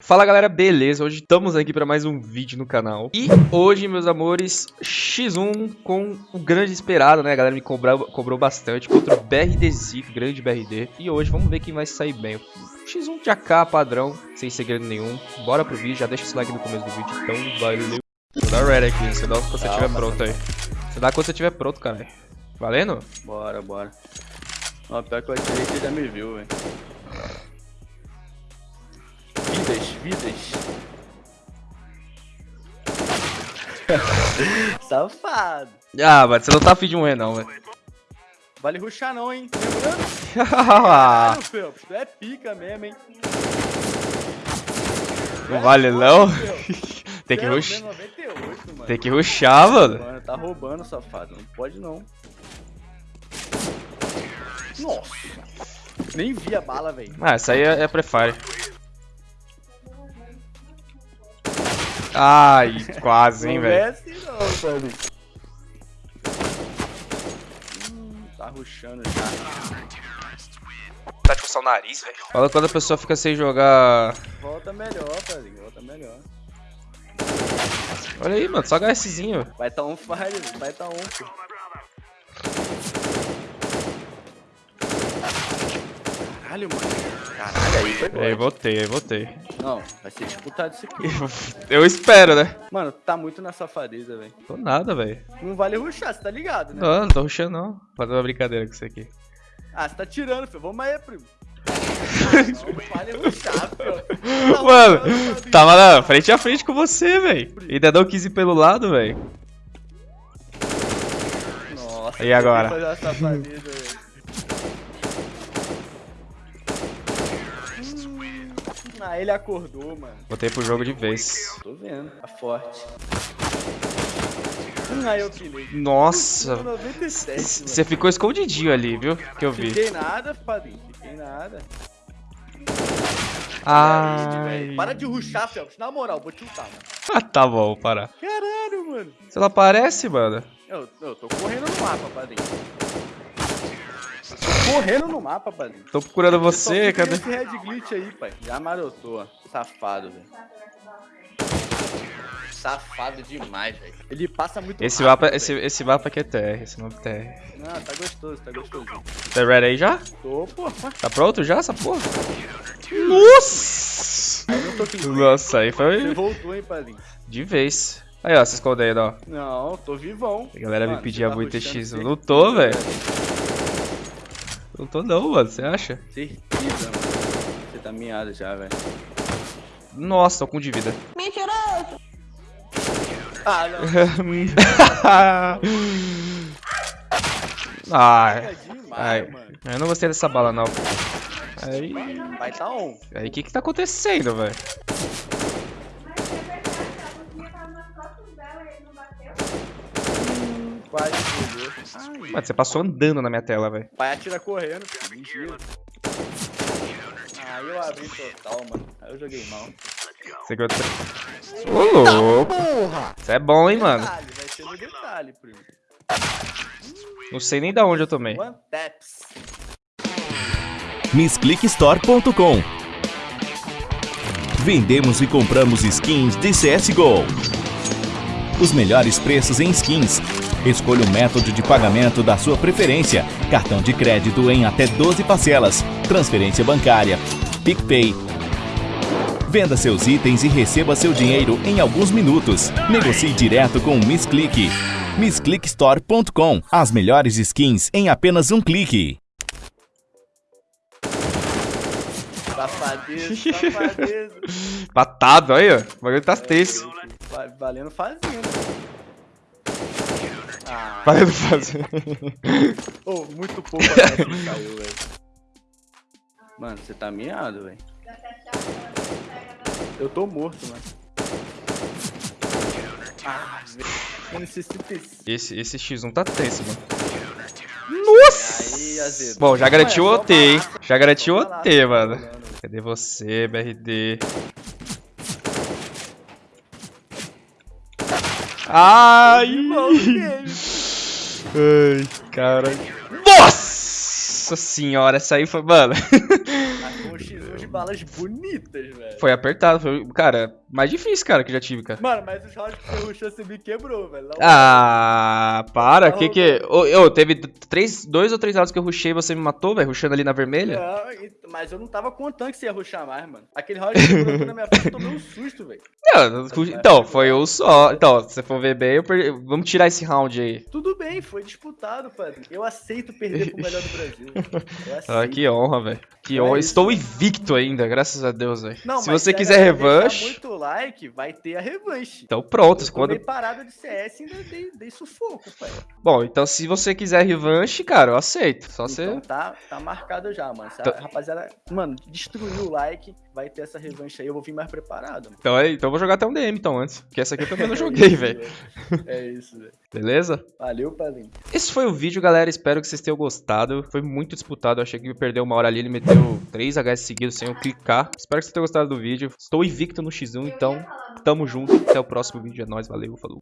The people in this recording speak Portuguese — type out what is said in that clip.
Fala galera, beleza? Hoje estamos aqui para mais um vídeo no canal. E hoje, meus amores, X1 com o grande esperado, né? A galera me cobrou, cobrou bastante contra o BRD Zico, grande BRD E hoje vamos ver quem vai sair bem. X1 de AK padrão, sem segredo nenhum. Bora pro vídeo, já deixa o like no começo do vídeo, então valeu. Vou dar red aqui, você dá quando você estiver pronto aí. Você dá quando você estiver pronto, cara. Valendo? Bora, bora. Ó, pior que que ele já me viu, velho vidas, vidas. Safado. Ah, mas você não tá afim de morrer não, velho. Vale ruxar não, hein? Lembrando? Caralho, Felps, tu é pica mesmo, hein? Não vale não? Tem que ruxar. Tem que ruxar, mano. Mano, tá roubando, safado. Não pode não. Nossa. Nem vi a bala, velho. Ah, essa aí é, é prefire. Ai, quase, hein, velho. Não é assim não, velho. Hum, tá ruxando já. Tá de coçar o nariz, velho. Fala quando a pessoa fica sem jogar... Volta melhor, velho. Volta melhor. Olha aí, mano. Só HSzinho. Vai tá um fire, vai tá um. Caralho, mano. Caralho, aí foi Aí voltei, aí voltei. Não, vai ser disputado isso aqui. Eu espero, né? Mano, tá muito na safadeza, velho. Tô nada, velho. Não vale ruxar, você tá ligado, né? Não, não tô ruxando não. Fazer uma brincadeira com isso aqui. Ah, você tá tirando, filho. Vamos aí, primo. não, vale ruxar, filho. Tá Mano, tava na frente a frente com você, velho. Ainda deu 15 pelo lado, velho. Nossa, e agora? Ah, ele acordou, mano. Botei pro jogo de vez. Tô vendo, tá forte. Aí eu pilhei. Nossa. Você ficou escondidinho ali, viu? Que eu vi. Fiquei nada, padrinho. Fiquei nada. Ai. Para de ruxar, Phelps. Na moral, vou te lutar, mano. Ah, tá bom, parar. Caralho, mano. Você não aparece, mano? Eu, eu tô correndo no mapa, padrinho. Correndo no mapa, padrinho. Tô procurando você, cadê? Esse red glitch aí, pai. Já marotou, Safado, velho. Safado demais, velho. Ele passa muito esse rápido, mapa, esse, esse mapa aqui é TR, esse mapa é TR. Não, tá gostoso, tá gostosinho. Tá ready aí já? Tô, pô. Tá pronto já essa porra? Nossa! Aí. Nossa, aí foi... Você voltou, hein, padrinho? De vez. Aí, ó, se escondendo, ó. Não, tô vivão. A galera Mano, me pedia tá muito X. Não tô, velho. Não tô não, mano. Você acha? Certeza, mano. Você tá miado já, velho. Nossa, tô com de vida. Mentiroso! Ah, não. Ai. Demais, Ai. mano. Eu não gostei dessa bala, não. Aí. Vai tá on. Aí, o que que tá acontecendo, velho? Quase. Ai. Mano, você passou andando na minha tela, velho. Pai atira correndo. Mentira. Aí eu abri total, mano. Aí eu joguei mal. Você eu... Ô, louco. Você é bom, hein, mano. Detalhe, vai ser no detalhe, primo. Não sei nem da onde eu tomei. One taps. MissClickStore.com Vendemos e compramos skins de CSGO. Os melhores preços em skins. Escolha o método de pagamento da sua preferência. Cartão de crédito em até 12 parcelas. Transferência bancária. PicPay. Venda seus itens e receba seu dinheiro em alguns minutos. Negocie direto com o MissClick. MissClickStore.com As melhores skins em apenas um clique. Safadeza, safadeza. Patado, aí, ó. O bagulho tá tenso. Va- Valendo fazendo. Ah, Valendo fazer. oh, muito pouco a que caiu, velho. Mano, você tá miado, velho. Eu tô morto, mano. Ah, velho. Mano, 65. Esse, esse X1 tá tenso, mano. Azedo. Bom, já garantiu o OT, hein? Já garantiu o OT, mano. Cadê você, BRD? Ai! Game. Ai, cara. Nossa! Senhora, essa aí foi. Mano, Mas com um X1 de balas bonitas, velho. foi apertado. Foi, cara, mais difícil, cara, que já tive, cara. Mano, mas os rounds que você rushou, você me quebrou, velho. Ah, para, que que. Ô, ô, teve três, dois ou três lados que eu rushei e você me matou, velho, rushando ali na vermelha? Não, mas eu não tava contando que você ia rushar mais, mano. Aquele round que você na minha frente, eu tomei um susto, velho. Rush- então, foi um só. Então, se você for ver bem, eu perdi. Vamos tirar esse round aí. Tudo bem, foi disputado, padre. Eu aceito perder pro melhor do Brasil. Eu aceito. Ah, que honra, velho. Que É honra. isso, Estou invicto ainda, graças a Deus, velho. Se você a quiser deixar revanche. Like, vai ter a revanche. Então pronto, Eu quando. parada de CS ainda dei, dei sufoco, pai. Bom, então se você quiser revanche, cara, eu aceito. Só você. Então tá, tá marcado já, mano. Se a Então- rapaziada, mano, destruiu o like, vai ter essa revanche aí, eu vou vir mais preparado, mano. Então, é, então eu vou jogar até um DM então antes. Porque essa aqui eu também não joguei, velho. É isso, velho. Beleza? Valeu, padrinho. Esse foi o vídeo, galera. Espero que vocês tenham gostado. Foi muito disputado. Eu achei que ia perder uma hora ali. Ele meteu 3 HS seguidos sem eu clicar. Espero que vocês tenham gostado do vídeo. Estou invicto no X1, então tamo junto. Até o próximo vídeo. É nóis, valeu, falou.